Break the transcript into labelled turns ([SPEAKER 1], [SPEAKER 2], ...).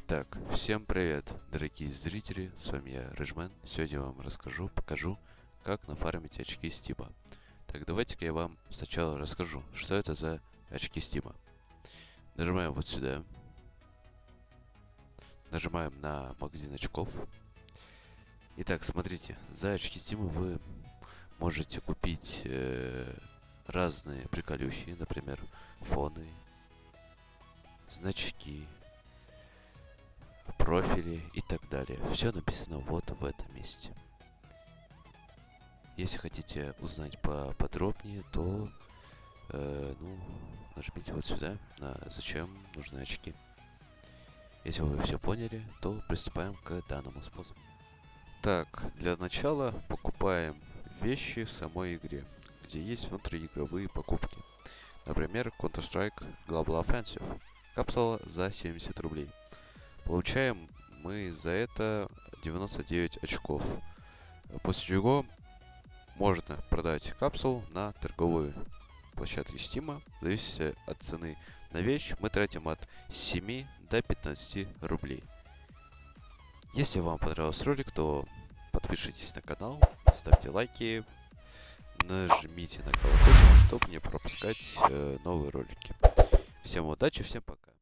[SPEAKER 1] Итак, всем привет, дорогие зрители, с вами я, Рыжмен. Сегодня я вам расскажу, покажу, как нафармить очки Стима. Так, давайте-ка я вам сначала расскажу, что это за очки Стима. Нажимаем вот сюда. Нажимаем на магазин очков. Итак, смотрите, за очки Стима вы можете купить э, разные приколюхи, например, фоны, значки, профили и так далее. Все написано вот в этом месте. Если хотите узнать поподробнее, то э, ну, нажмите вот сюда на зачем нужны очки. Если вы все поняли, то приступаем к данному способу. Так, для начала покупаем вещи в самой игре, где есть внутриигровые покупки. Например, Counter-Strike Global Offensive. Капсула за 70 рублей. Получаем мы за это 99 очков. После чего можно продать капсул на торговые площадки Steam. В зависимости от цены на вещь мы тратим от 7 до 15 рублей. Если вам понравился ролик, то подпишитесь на канал, ставьте лайки, нажмите на колокольчик, чтобы не пропускать э, новые ролики. Всем удачи, всем пока.